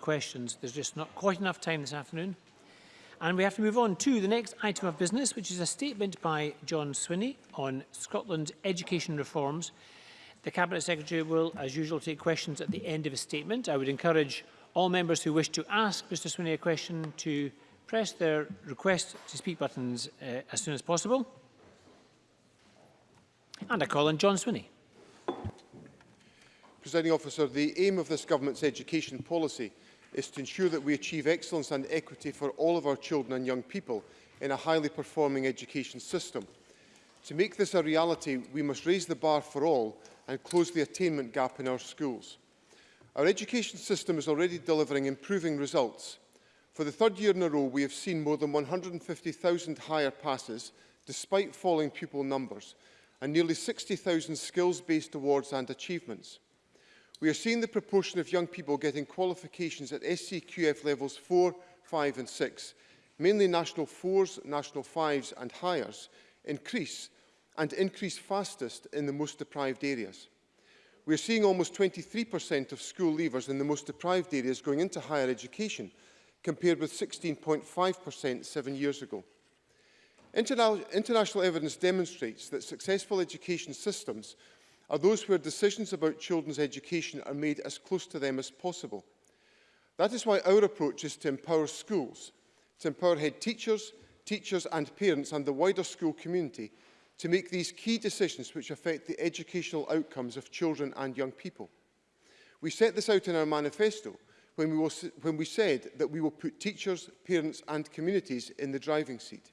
questions. There's just not quite enough time this afternoon. And we have to move on to the next item of business, which is a statement by John Swinney on Scotland's education reforms. The Cabinet Secretary will, as usual, take questions at the end of a statement. I would encourage all members who wish to ask Mr Swinney a question to press their request to speak buttons uh, as soon as possible. And I call on John Swinney. Presiding officer, the aim of this government's education policy is to ensure that we achieve excellence and equity for all of our children and young people in a highly performing education system. To make this a reality, we must raise the bar for all and close the attainment gap in our schools. Our education system is already delivering improving results. For the third year in a row, we have seen more than 150,000 higher passes, despite falling pupil numbers, and nearly 60,000 skills-based awards and achievements. We are seeing the proportion of young people getting qualifications at SCQF levels 4, 5 and 6, mainly National 4s, National 5s and hires, increase and increase fastest in the most deprived areas. We are seeing almost 23% of school leavers in the most deprived areas going into higher education, compared with 16.5% seven years ago. Interna international evidence demonstrates that successful education systems are those where decisions about children's education are made as close to them as possible. That is why our approach is to empower schools, to empower head teachers, teachers and parents and the wider school community to make these key decisions which affect the educational outcomes of children and young people. We set this out in our manifesto when we, will, when we said that we will put teachers, parents and communities in the driving seat.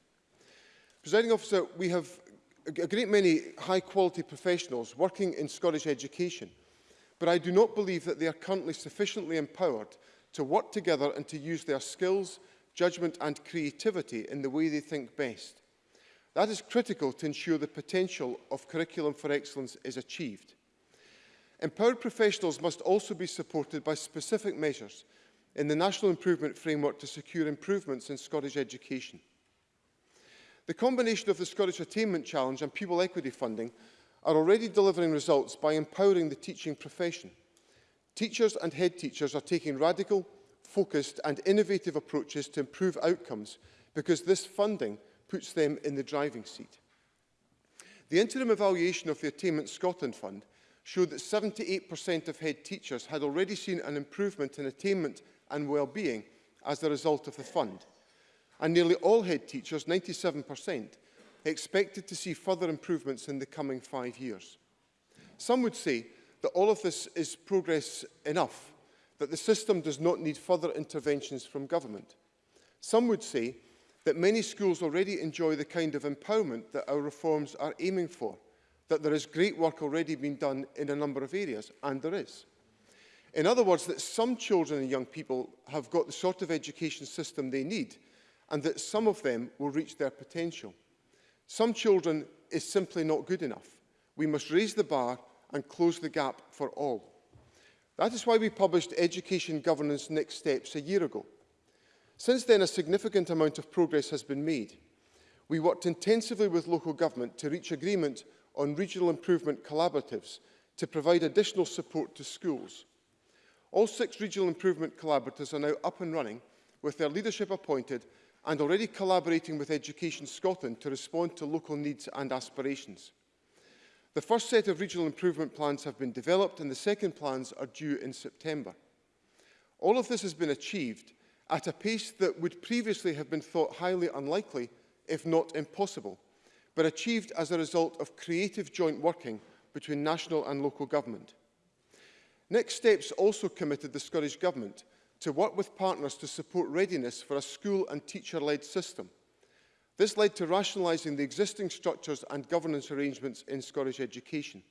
Presiding officer, we have a great many high-quality professionals working in Scottish education, but I do not believe that they are currently sufficiently empowered to work together and to use their skills, judgment and creativity in the way they think best. That is critical to ensure the potential of Curriculum for Excellence is achieved. Empowered professionals must also be supported by specific measures in the National Improvement Framework to secure improvements in Scottish education. The combination of the Scottish Attainment Challenge and pupil equity funding are already delivering results by empowering the teaching profession. Teachers and head teachers are taking radical, focused and innovative approaches to improve outcomes because this funding puts them in the driving seat. The interim evaluation of the Attainment Scotland Fund showed that 78% of head teachers had already seen an improvement in attainment and well-being as a result of the fund and nearly all head teachers, 97%, expected to see further improvements in the coming five years. Some would say that all of this is progress enough, that the system does not need further interventions from government. Some would say that many schools already enjoy the kind of empowerment that our reforms are aiming for, that there is great work already being done in a number of areas, and there is. In other words, that some children and young people have got the sort of education system they need and that some of them will reach their potential. Some children is simply not good enough. We must raise the bar and close the gap for all. That is why we published Education Governance Next Steps a year ago. Since then, a significant amount of progress has been made. We worked intensively with local government to reach agreement on regional improvement collaboratives to provide additional support to schools. All six regional improvement collaboratives are now up and running with their leadership appointed and already collaborating with Education Scotland to respond to local needs and aspirations. The first set of regional improvement plans have been developed and the second plans are due in September. All of this has been achieved at a pace that would previously have been thought highly unlikely, if not impossible, but achieved as a result of creative joint working between national and local government. Next Steps also committed the Scottish Government to work with partners to support readiness for a school and teacher-led system. This led to rationalising the existing structures and governance arrangements in Scottish education.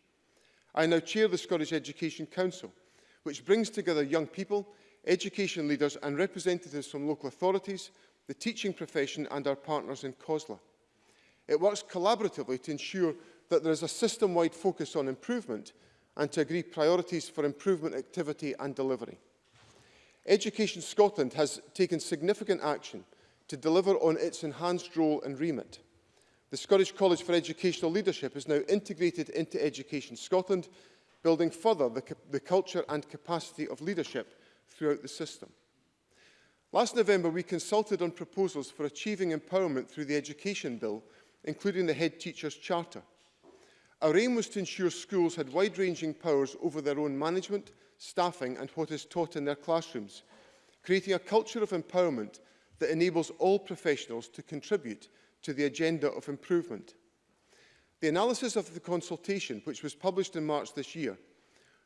I now chair the Scottish Education Council, which brings together young people, education leaders and representatives from local authorities, the teaching profession and our partners in COSLA. It works collaboratively to ensure that there is a system-wide focus on improvement and to agree priorities for improvement activity and delivery. Education Scotland has taken significant action to deliver on its enhanced role and remit. The Scottish College for Educational Leadership is now integrated into Education Scotland, building further the, the culture and capacity of leadership throughout the system. Last November, we consulted on proposals for achieving empowerment through the Education Bill, including the Head Teachers Charter. Our aim was to ensure schools had wide-ranging powers over their own management, staffing and what is taught in their classrooms, creating a culture of empowerment that enables all professionals to contribute to the agenda of improvement. The analysis of the consultation, which was published in March this year,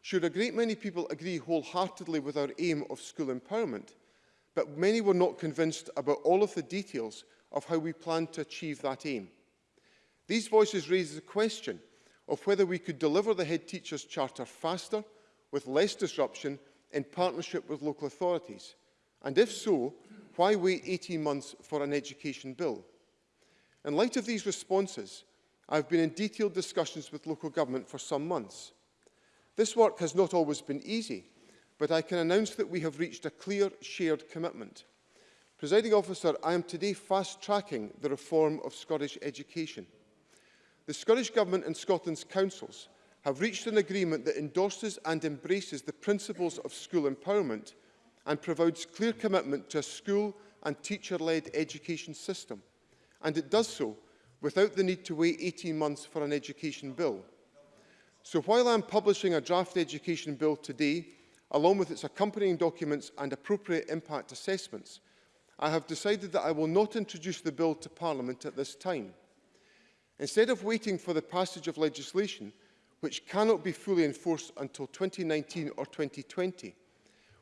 showed a great many people agree wholeheartedly with our aim of school empowerment, but many were not convinced about all of the details of how we plan to achieve that aim. These voices raise the question of whether we could deliver the head teacher's charter faster, with less disruption, in partnership with local authorities? And if so, why wait 18 months for an education bill? In light of these responses, I've been in detailed discussions with local government for some months. This work has not always been easy, but I can announce that we have reached a clear shared commitment. Presiding officer, I am today fast-tracking the reform of Scottish education the Scottish Government and Scotland's councils have reached an agreement that endorses and embraces the principles of school empowerment and provides clear commitment to a school and teacher-led education system. And it does so without the need to wait 18 months for an education bill. So while I'm publishing a draft education bill today, along with its accompanying documents and appropriate impact assessments, I have decided that I will not introduce the bill to Parliament at this time. Instead of waiting for the passage of legislation, which cannot be fully enforced until 2019 or 2020,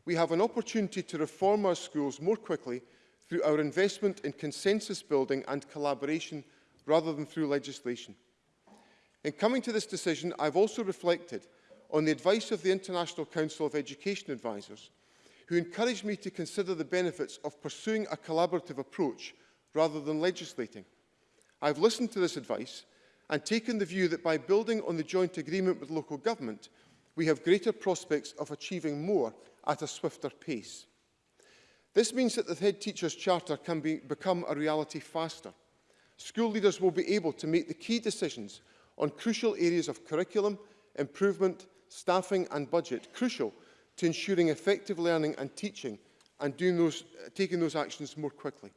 we have an opportunity to reform our schools more quickly through our investment in consensus building and collaboration rather than through legislation. In coming to this decision, I've also reflected on the advice of the International Council of Education Advisors, who encouraged me to consider the benefits of pursuing a collaborative approach rather than legislating. I've listened to this advice and taken the view that by building on the joint agreement with local government, we have greater prospects of achieving more at a swifter pace. This means that the head teacher's charter can be, become a reality faster. School leaders will be able to make the key decisions on crucial areas of curriculum, improvement, staffing and budget, crucial to ensuring effective learning and teaching and doing those, taking those actions more quickly.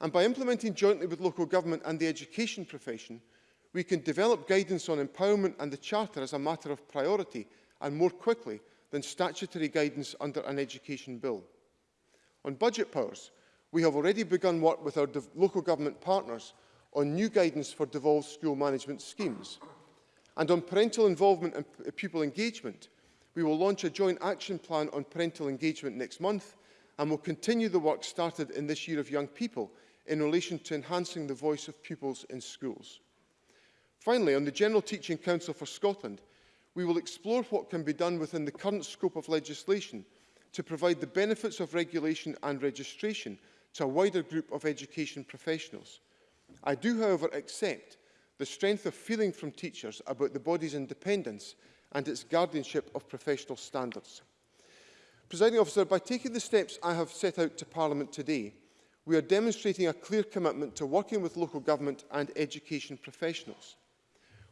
And by implementing jointly with local government and the education profession, we can develop guidance on empowerment and the Charter as a matter of priority and more quickly than statutory guidance under an education bill. On budget powers, we have already begun work with our local government partners on new guidance for devolved school management schemes. And on parental involvement and pupil engagement, we will launch a joint action plan on parental engagement next month and will continue the work started in this year of young people in relation to enhancing the voice of pupils in schools. Finally, on the General Teaching Council for Scotland, we will explore what can be done within the current scope of legislation to provide the benefits of regulation and registration to a wider group of education professionals. I do, however, accept the strength of feeling from teachers about the body's independence and its guardianship of professional standards. Presiding officer, by taking the steps I have set out to Parliament today, we are demonstrating a clear commitment to working with local government and education professionals.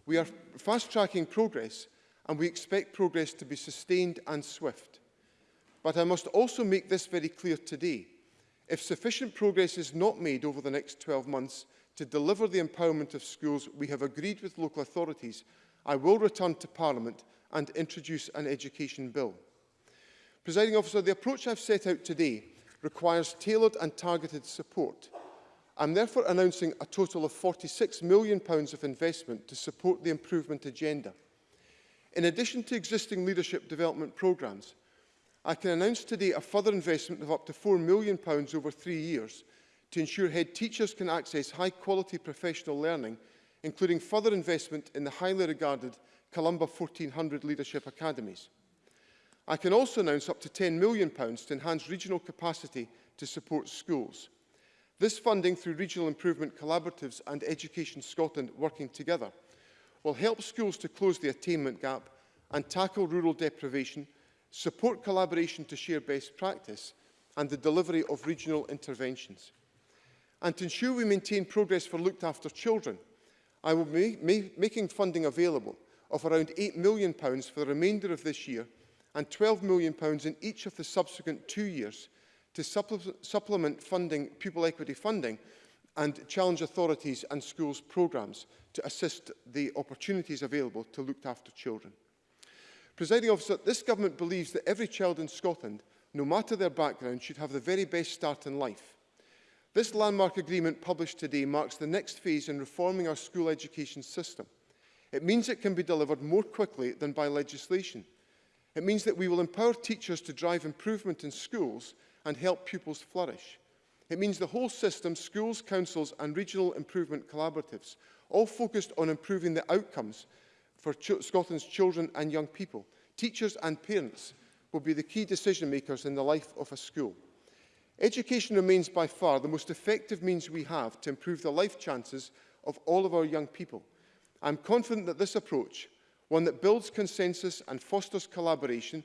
We are fast-tracking progress and we expect progress to be sustained and swift. But I must also make this very clear today. If sufficient progress is not made over the next 12 months to deliver the empowerment of schools we have agreed with local authorities, I will return to Parliament and introduce an education bill. Presiding officer, the approach I've set out today requires tailored and targeted support. I'm therefore announcing a total of £46 million of investment to support the improvement agenda. In addition to existing leadership development programmes, I can announce today a further investment of up to £4 million over three years to ensure head teachers can access high-quality professional learning, including further investment in the highly regarded Columba 1400 Leadership Academies. I can also announce up to £10 million to enhance regional capacity to support schools. This funding through Regional Improvement Collaboratives and Education Scotland working together will help schools to close the attainment gap and tackle rural deprivation, support collaboration to share best practice and the delivery of regional interventions. And to ensure we maintain progress for looked after children, I will be making funding available of around £8 million for the remainder of this year and £12 million in each of the subsequent two years to supplement funding, pupil equity funding and challenge authorities and schools programmes to assist the opportunities available to looked after children. Presiding officer, this government believes that every child in Scotland, no matter their background, should have the very best start in life. This landmark agreement published today marks the next phase in reforming our school education system. It means it can be delivered more quickly than by legislation – It means that we will empower teachers to drive improvement in schools and help pupils flourish. It means the whole system, schools, councils and regional improvement collaboratives, all focused on improving the outcomes for ch Scotland's children and young people. Teachers and parents will be the key decision makers in the life of a school. Education remains by far the most effective means we have to improve the life chances of all of our young people. I'm confident that this approach one that builds consensus and fosters collaboration,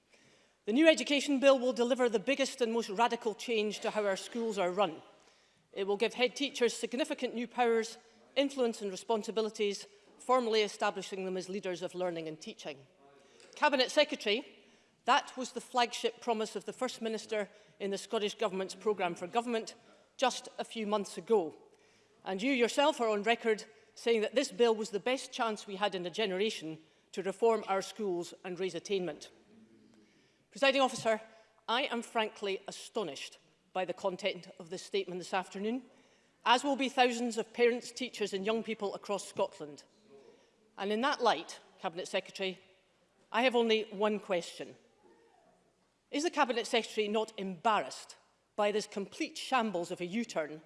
The new education bill will deliver the biggest and most radical change to how our schools are run It will give head teachers significant new powers, influence and responsibilities, formally establishing them as leaders of learning and teaching. Cabinet Secretary, that was the flagship promise of the First Minister in the Scottish Government's programme for government just a few months ago. And you yourself are on record saying that this bill was the best chance we had in a generation to reform our schools and raise attainment. Presiding officer, I am frankly astonished by the content of this statement this afternoon, as will be thousands of parents, teachers and young people across Scotland. And in that light, Cabinet Secretary, I have only one question. Is the Cabinet Secretary not embarrassed by this complete shambles of a U-turn,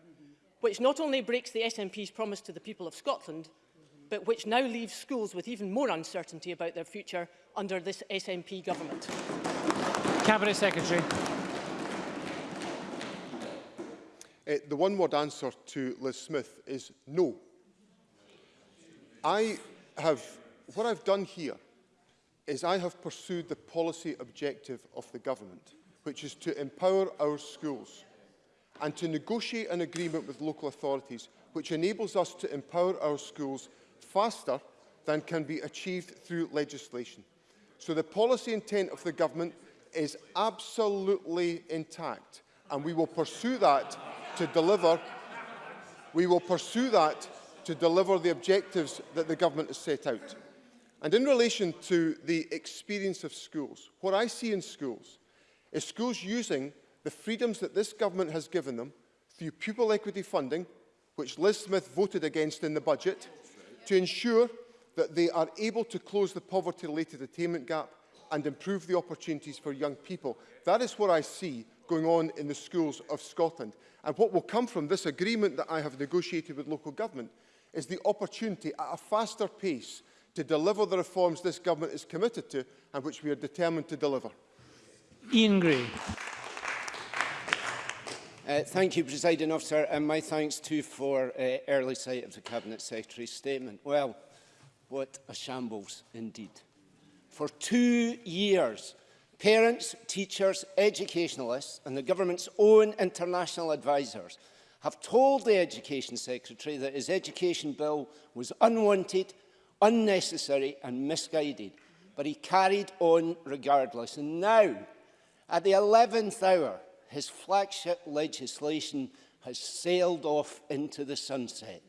which not only breaks the SNP's promise to the people of Scotland, but which now leaves schools with even more uncertainty about their future under this SNP government? Cabinet Secretary. Uh, the one-word answer to Liz Smith is no. I have, what I've done here is I have pursued the policy objective of the government, which is to empower our schools and to negotiate an agreement with local authorities which enables us to empower our schools faster than can be achieved through legislation. So the policy intent of the government is absolutely intact and we will pursue that to deliver, we will pursue that to deliver the objectives that the government has set out. And in relation to the experience of schools, what I see in schools is schools using the freedoms that this government has given them through pupil equity funding, which Liz Smith voted against in the budget, to ensure that they are able to close the poverty-related attainment gap and improve the opportunities for young people. That is what I see going on in the schools of Scotland. And what will come from this agreement that I have negotiated with local government is the opportunity at a faster pace to deliver the reforms this government is committed to and which we are determined to deliver. Ian Gray. Uh, thank you, Presiding Officer, and my thanks too for uh, early sight of the Cabinet Secretary's statement. Well, what a shambles indeed. For two years, Parents, teachers, educationalists and the government's own international advisers have told the Education Secretary that his education bill was unwanted, unnecessary and misguided. But he carried on regardless. And now, at the 11th hour, his flagship legislation has sailed off into the sunset.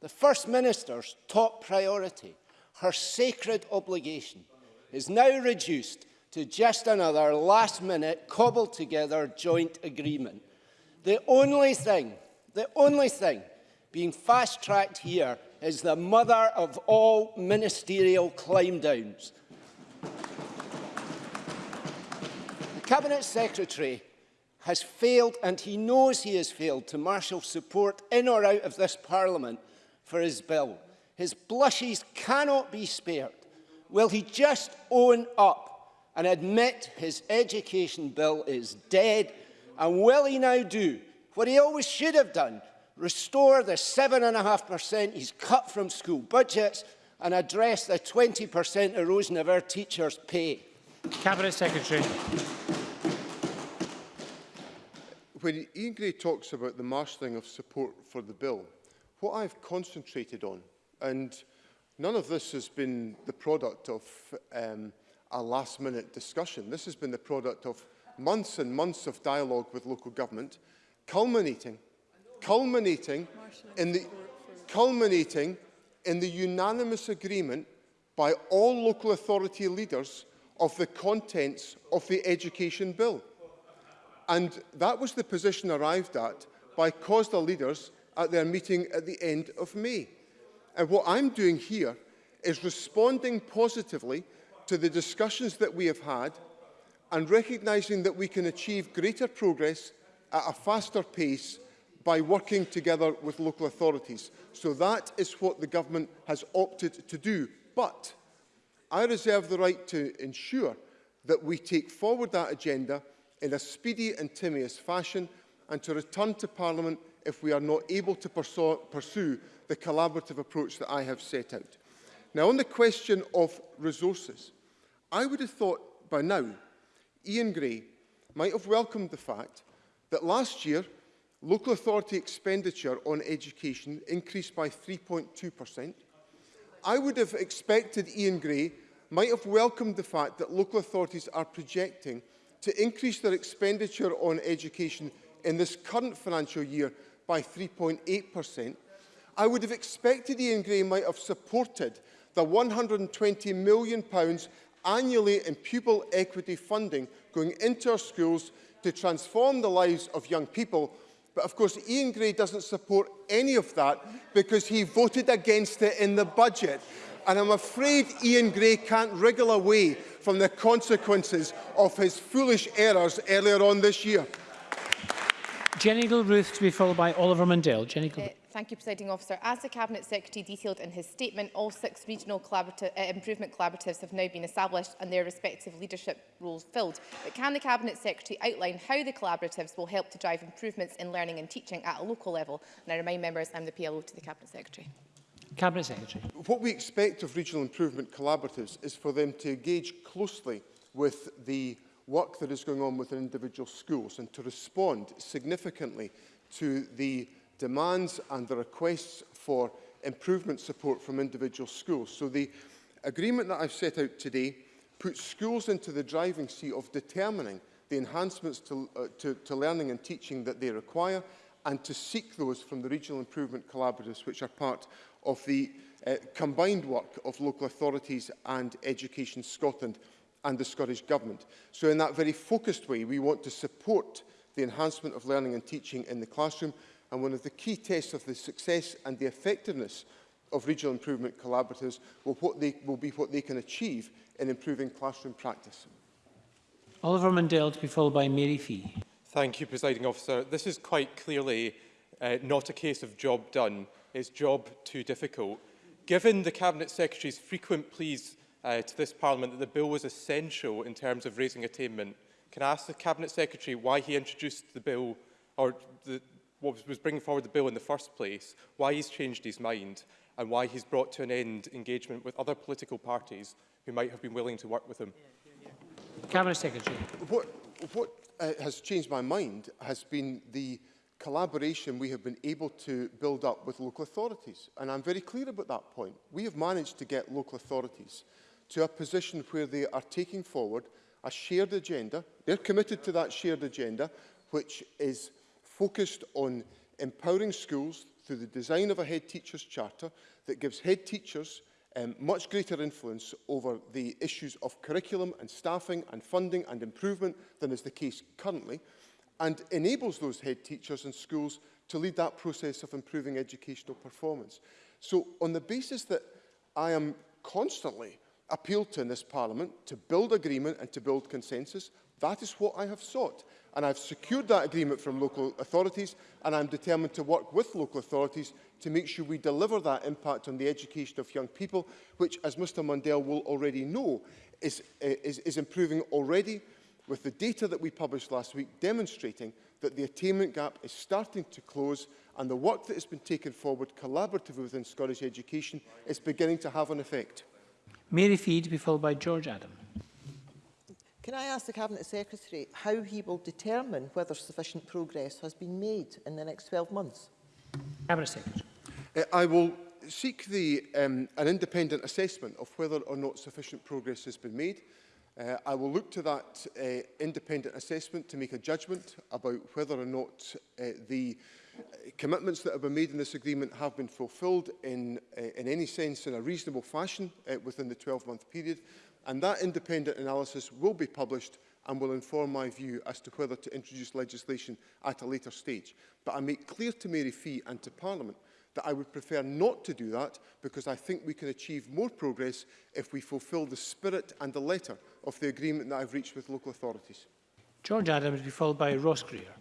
The First Minister's top priority, her sacred obligation, is now reduced to just another last-minute, cobbled-together joint agreement. The only thing, the only thing being fast-tracked here is the mother of all ministerial climb-downs. the Cabinet Secretary has failed, and he knows he has failed, to marshal support in or out of this Parliament for his bill. His blushes cannot be spared. Will he just own up and admit his education bill is dead? And will he now do what he always should have done, restore the 7.5% he's cut from school budgets and address the 20% erosion of our teachers' pay? Cabinet Secretary. When Ian Gray talks about the marshalling of support for the bill, what I've concentrated on, and none of this has been the product of um, a last minute discussion. This has been the product of months and months of dialogue with local government, culminating, culminating in the, culminating in the unanimous agreement by all local authority leaders of the contents of the education bill. And that was the position arrived at by COSDA leaders at their meeting at the end of May. And what I'm doing here is responding positively to the discussions that we have had and recognising that we can achieve greater progress at a faster pace by working together with local authorities. So that is what the government has opted to do. But I reserve the right to ensure that we take forward that agenda in a speedy and timious fashion and to return to Parliament if we are not able to pursue the collaborative approach that I have set out. Now, on the question of resources, I would have thought by now Ian Gray might have welcomed the fact that last year local authority expenditure on education increased by 3.2%. I would have expected Ian Gray might have welcomed the fact that local authorities are projecting to increase their expenditure on education in this current financial year by 3.8%. I would have expected Ian Gray might have supported the £120 million annually in pupil equity funding going into our schools to transform the lives of young people. But of course, Ian Gray doesn't support any of that because he voted against it in the budget. And I'm afraid Ian Gray can't wriggle away from the consequences of his foolish errors earlier on this year. Jenny Gilruth to be followed by Oliver Mundell. Jenny Gilruth. Thank you, Presiding Officer. As the Cabinet Secretary detailed in his statement, all six regional collaborative, uh, improvement collaboratives have now been established and their respective leadership roles filled. But can the Cabinet Secretary outline how the collaboratives will help to drive improvements in learning and teaching at a local level? And I remind members I'm the PLO to the Cabinet Secretary. Cabinet Secretary. What we expect of regional improvement collaboratives is for them to engage closely with the work that is going on within individual schools and to respond significantly to the demands and the requests for improvement support from individual schools. So the agreement that I've set out today puts schools into the driving seat of determining the enhancements to, uh, to, to learning and teaching that they require and to seek those from the regional improvement collaboratives which are part of the uh, combined work of local authorities and Education Scotland and the Scottish Government. So in that very focused way, we want to support the enhancement of learning and teaching in the classroom and one of the key tests of the success and the effectiveness of regional improvement collaboratives will, what they, will be what they can achieve in improving classroom practice. Oliver Mundell to be followed by Mary Fee. Thank you, Presiding Officer. This is quite clearly uh, not a case of job done, it's job too difficult. Given the Cabinet Secretary's frequent pleas uh, to this Parliament that the bill was essential in terms of raising attainment, can I ask the Cabinet Secretary why he introduced the bill or the, what was bringing forward the bill in the first place, why he's changed his mind and why he's brought to an end engagement with other political parties who might have been willing to work with him. Cabinet Secretary. What, what uh, has changed my mind has been the collaboration we have been able to build up with local authorities. And I'm very clear about that point. We have managed to get local authorities to a position where they are taking forward a shared agenda. They're committed to that shared agenda, which is focused on empowering schools through the design of a head teacher's charter that gives head teachers um, much greater influence over the issues of curriculum and staffing and funding and improvement than is the case currently and enables those head teachers and schools to lead that process of improving educational performance. So on the basis that I am constantly appealed to in this parliament to build agreement and to build consensus, that is what I have sought and I've secured that agreement from local authorities and I'm determined to work with local authorities to make sure we deliver that impact on the education of young people, which, as Mr Mundell will already know, is, is, is improving already with the data that we published last week demonstrating that the attainment gap is starting to close and the work that has been taken forward collaboratively within Scottish education is beginning to have an effect. Mary Feed, be followed by George Adam. Can I ask the Cabinet Secretary how he will determine whether sufficient progress has been made in the next 12 months? Cabinet Secretary. Uh, I will seek the, um, an independent assessment of whether or not sufficient progress has been made. Uh, I will look to that uh, independent assessment to make a judgment about whether or not uh, the uh, commitments that have been made in this agreement have been fulfilled in, uh, in any sense in a reasonable fashion uh, within the 12-month period and that independent analysis will be published and will inform my view as to whether to introduce legislation at a later stage. But I make clear to Mary Fee and to Parliament that I would prefer not to do that because I think we can achieve more progress if we fulfil the spirit and the letter of the agreement that I've reached with local authorities. George Adams will be followed by Ross Greer.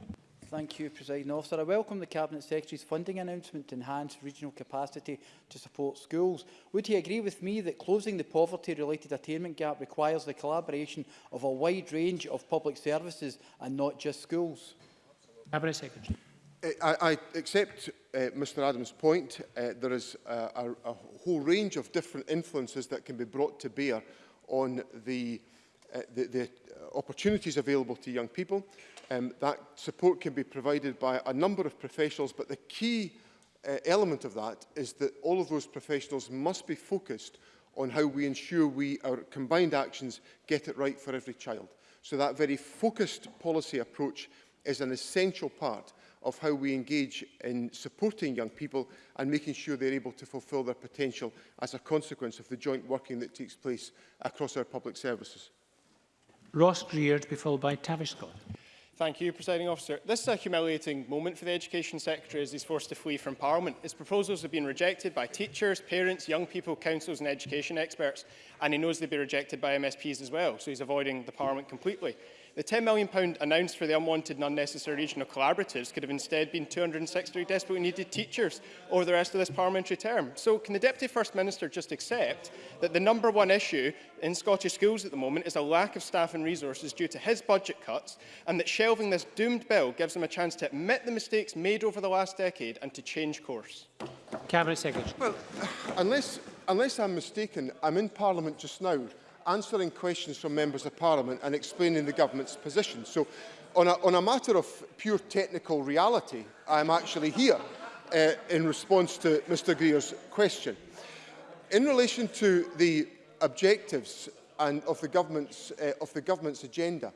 Thank you, President Officer. I welcome the Cabinet Secretary's funding announcement to enhance regional capacity to support schools. Would he agree with me that closing the poverty-related attainment gap requires the collaboration of a wide range of public services and not just schools? Cabinet Secretary. Eh, I, I accept uh, eh, Mr Adams' point. Uh, there is a, a, a whole range of different influences that can be brought to bear on the, uh, the, the opportunities available to young people. Um, that support can be provided by a number of professionals, but the key uh, element of that is that all of those professionals must be focused on how we ensure we, our combined actions, get it right for every child. So that very focused policy approach is an essential part of how we engage in supporting young people and making sure they're able to fulfil their potential as a consequence of the joint working that takes place across our public services. Ross Greer to be followed by Tavish Scott. Thank you, Presiding Officer. This is a humiliating moment for the Education Secretary as he's forced to flee from Parliament. His proposals have been rejected by teachers, parents, young people, councils and education experts, and he knows they'd be rejected by MSPs as well, so he's avoiding the Parliament completely. The £10 million announced for the unwanted and unnecessary regional collaboratives could have instead been 260 desperately needed teachers over the rest of this parliamentary term. So can the Deputy First Minister just accept that the number one issue in Scottish schools at the moment is a lack of staff and resources due to his budget cuts and that shelving this doomed bill gives him a chance to admit the mistakes made over the last decade and to change course? Cabinet Secretary. Well, unless, unless I'm mistaken, I'm in Parliament just now answering questions from members of parliament and explaining the government's position. So on a, on a matter of pure technical reality, I'm actually here uh, in response to Mr Greer's question. In relation to the objectives and of the government's, uh, of the government's agenda,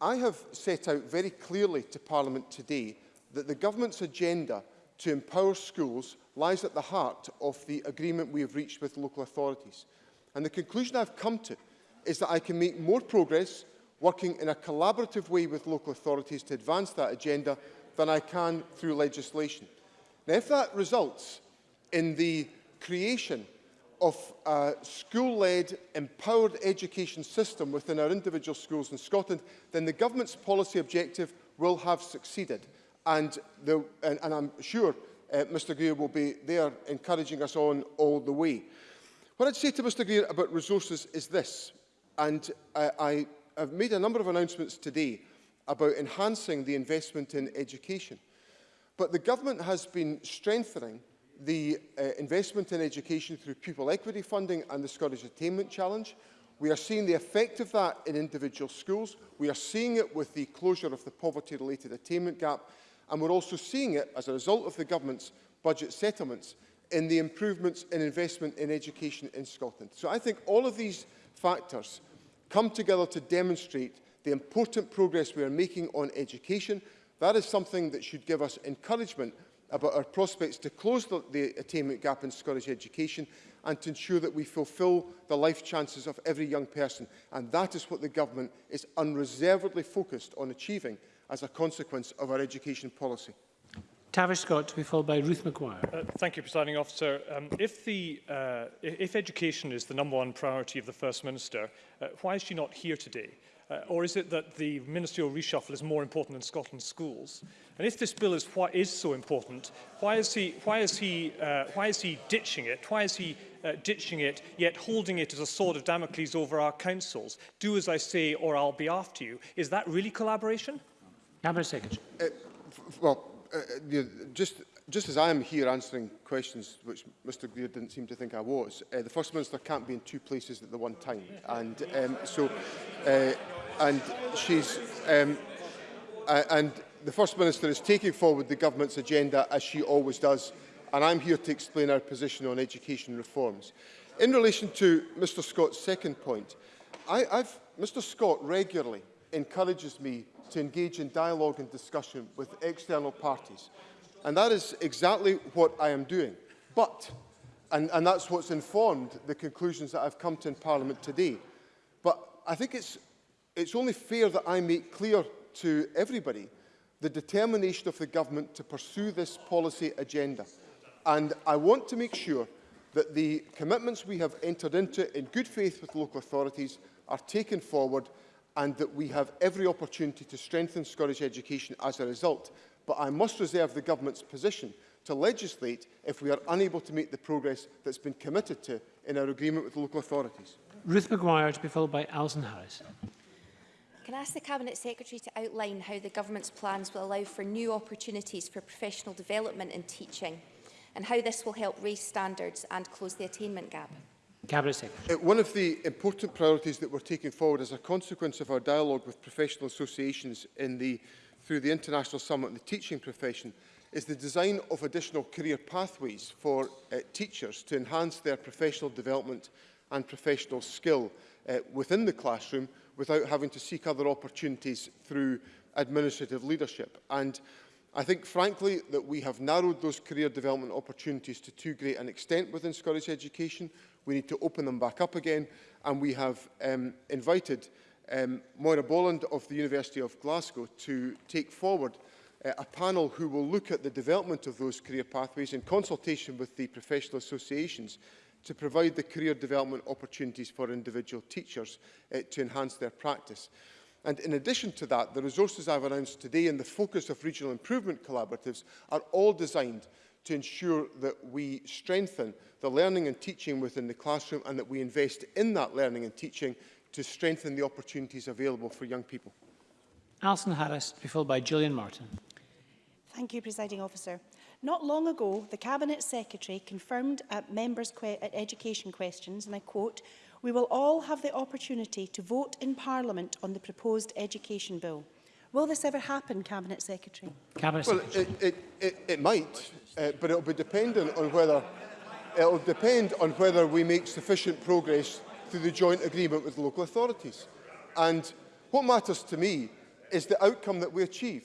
I have set out very clearly to Parliament today that the government's agenda to empower schools lies at the heart of the agreement we have reached with local authorities. And the conclusion I've come to is that I can make more progress working in a collaborative way with local authorities to advance that agenda than I can through legislation. Now, if that results in the creation of a school-led, empowered education system within our individual schools in Scotland, then the government's policy objective will have succeeded. And, the, and, and I'm sure uh, Mr Greer will be there encouraging us on all the way. What I'd say to Mr Greer about resources is this, and I, I have made a number of announcements today about enhancing the investment in education. But the government has been strengthening the uh, investment in education through pupil equity funding and the Scottish Attainment Challenge. We are seeing the effect of that in individual schools. We are seeing it with the closure of the poverty-related attainment gap. And we're also seeing it as a result of the government's budget settlements in the improvements in investment in education in Scotland. So I think all of these factors come together to demonstrate the important progress we are making on education. That is something that should give us encouragement about our prospects to close the, the attainment gap in Scottish education and to ensure that we fulfil the life chances of every young person. And that is what the government is unreservedly focused on achieving as a consequence of our education policy. Tavish Scott to be followed by Ruth McGuire. Uh, thank you, Presiding Officer. Um, if, the, uh, if education is the number one priority of the First Minister, uh, why is she not here today? Uh, or is it that the ministerial reshuffle is more important than Scotland's schools? And if this bill is, what is so important, why is he, why is he, uh, why is he ditching it? Why is he uh, ditching it, yet holding it as a sword of Damocles over our councils? Do as I say, or I'll be after you. Is that really collaboration? Cabinet Secretary. Uh, well, uh, you uh, know, just, just as I am here answering questions which Mr Greer didn't seem to think I was, uh, the First Minister can't be in two places at the one time. And um, so, uh, and she's, um, and the First Minister is taking forward the government's agenda as she always does. And I'm here to explain our position on education reforms. In relation to Mr Scott's second point, I, I've, Mr Scott regularly encourages me to engage in dialogue and discussion with external parties. And that is exactly what I am doing. But, and, and that's what's informed the conclusions that I've come to in Parliament today. But I think it's, it's only fair that I make clear to everybody the determination of the government to pursue this policy agenda. And I want to make sure that the commitments we have entered into in good faith with local authorities are taken forward and that we have every opportunity to strengthen Scottish education as a result. But I must reserve the government's position to legislate if we are unable to make the progress that's been committed to in our agreement with local authorities. Ruth McGuire to be followed by Alison Harris. Can I ask the Cabinet Secretary to outline how the Government's plans will allow for new opportunities for professional development in teaching and how this will help raise standards and close the attainment gap? Cabinet Secretary. Uh, one of the important priorities that we're taking forward as a consequence of our dialogue with professional associations in the, through the International Summit on the Teaching Profession is the design of additional career pathways for uh, teachers to enhance their professional development and professional skill uh, within the classroom without having to seek other opportunities through administrative leadership. And I think, frankly, that we have narrowed those career development opportunities to too great an extent within Scottish education. We need to open them back up again. And we have um, invited um, Moira Boland of the University of Glasgow to take forward uh, a panel who will look at the development of those career pathways in consultation with the professional associations to provide the career development opportunities for individual teachers uh, to enhance their practice. And in addition to that, the resources I've announced today and the focus of regional improvement collaboratives are all designed to ensure that we strengthen the learning and teaching within the classroom and that we invest in that learning and teaching to strengthen the opportunities available for young people. Alison Harris, be followed by Gillian Martin. Thank you, Presiding Officer. Not long ago, the Cabinet Secretary confirmed at members' que at education questions, and I quote, we will all have the opportunity to vote in Parliament on the proposed education bill. Will this ever happen, Cabinet Secretary? Cabinet well, Secretary. It, it, it, it might, uh, but it will be dependent on whether it will depend on whether we make sufficient progress through the joint agreement with local authorities. And what matters to me is the outcome that we achieve.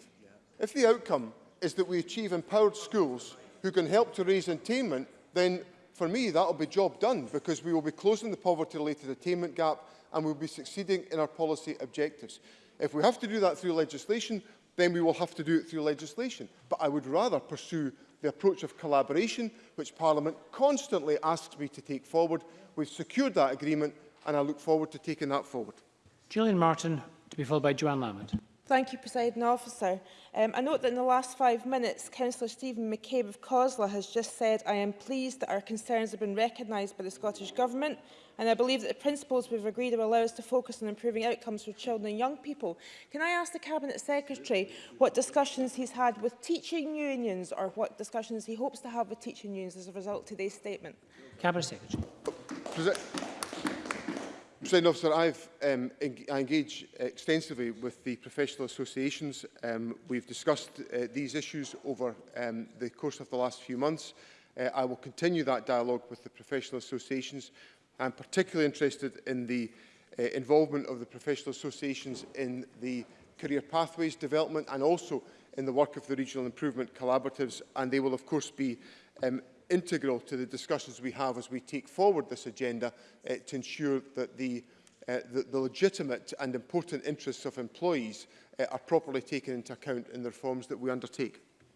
If the outcome is that we achieve empowered schools who can help to raise attainment, then for me that will be job done because we will be closing the poverty-related attainment gap and we'll be succeeding in our policy objectives. If we have to do that through legislation, then we will have to do it through legislation. But I would rather pursue the approach of collaboration, which Parliament constantly asks me to take forward. We've secured that agreement, and I look forward to taking that forward. Gillian Martin, to be followed by Joanne Lamont. Thank you, President Officer. Um, I note that in the last five minutes, Councillor Stephen McCabe of COSLA has just said, I am pleased that our concerns have been recognised by the Scottish Government, and I believe that the principles we've agreed will allow us to focus on improving outcomes for children and young people. Can I ask the Cabinet Secretary what discussions he's had with teaching unions, or what discussions he hopes to have with teaching unions as a result of today's statement? Cabinet Secretary. President Officer, I've, um, en I engage extensively with the professional associations. Um, we've discussed uh, these issues over um, the course of the last few months. Uh, I will continue that dialogue with the professional associations. I'm particularly interested in the uh, involvement of the professional associations in the career pathways development and also in the work of the regional improvement collaboratives and they will of course be um, integral to the discussions we have as we take forward this agenda uh, to ensure that the, uh, the, the legitimate and important interests of employees uh, are properly taken into account in the reforms that we undertake.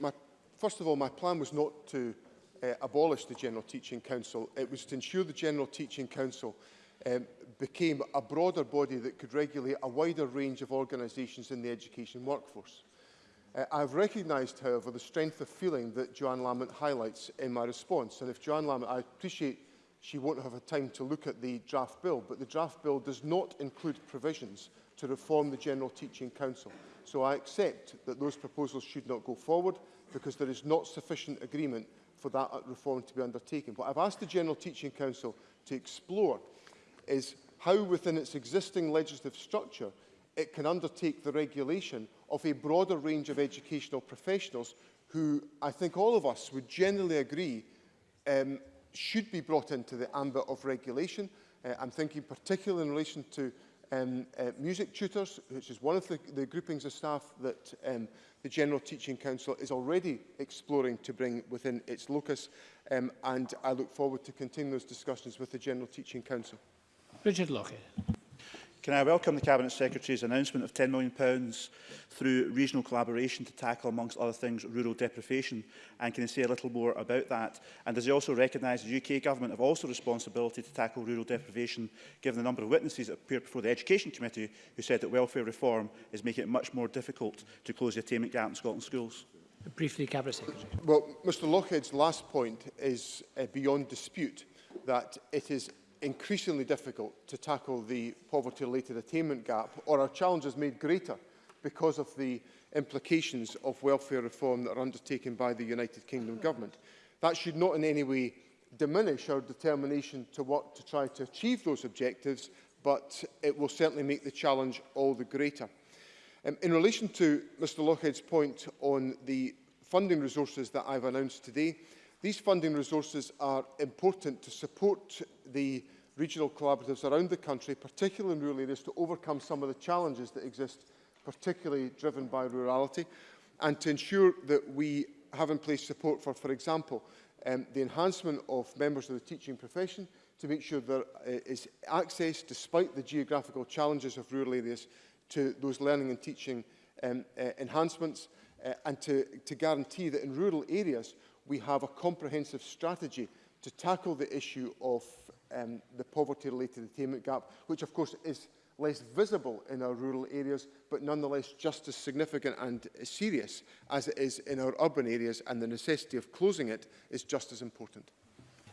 my, first of all, my plan was not to uh, abolished the General Teaching Council, it was to ensure the General Teaching Council um, became a broader body that could regulate a wider range of organisations in the education workforce. Uh, I have recognised, however, the strength of feeling that Joanne Lamont highlights in my response. And if Joanne Lamont, I appreciate she won't have a time to look at the draft bill, but the draft bill does not include provisions to reform the General Teaching Council. So I accept that those proposals should not go forward because there is not sufficient agreement for that reform to be undertaken. What I've asked the General Teaching Council to explore is how within its existing legislative structure it can undertake the regulation of a broader range of educational professionals who I think all of us would generally agree um, should be brought into the ambit of regulation. Uh, I'm thinking particularly in relation to um, uh, music tutors, which is one of the, the groupings of staff that um, the General Teaching Council is already exploring to bring within its locus. Um, and I look forward to continuing those discussions with the General Teaching Council. Richard Lockett. Can I welcome the Cabinet Secretary's announcement of £10 million through regional collaboration to tackle, amongst other things, rural deprivation? And can he say a little more about that? And does he also recognise the UK Government have also responsibility to tackle rural deprivation, given the number of witnesses that appeared before the Education Committee who said that welfare reform is making it much more difficult to close the attainment gap in Scotland schools? Briefly, Cabinet Secretary. Well, Mr Lockhead's last point is uh, beyond dispute that it is increasingly difficult to tackle the poverty-related attainment gap, or our challenges made greater because of the implications of welfare reform that are undertaken by the United Kingdom Government. That should not in any way diminish our determination to work to try to achieve those objectives, but it will certainly make the challenge all the greater. Um, in relation to Mr Lockhead's point on the funding resources that I've announced today, these funding resources are important to support the regional collaboratives around the country, particularly in rural areas, to overcome some of the challenges that exist, particularly driven by rurality, and to ensure that we have in place support for, for example, um, the enhancement of members of the teaching profession to make sure there uh, is access, despite the geographical challenges of rural areas, to those learning and teaching um, uh, enhancements uh, and to, to guarantee that in rural areas we have a comprehensive strategy to tackle the issue of um, the poverty-related attainment gap, which of course is less visible in our rural areas, but nonetheless just as significant and serious as it is in our urban areas, and the necessity of closing it is just as important.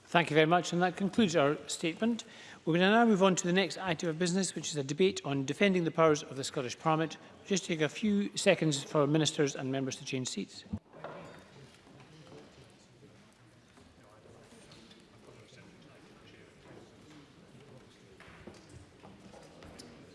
Thank you very much, and that concludes our statement. We're going to now move on to the next item of business, which is a debate on defending the powers of the Scottish Parliament. We'll just take a few seconds for ministers and members to change seats.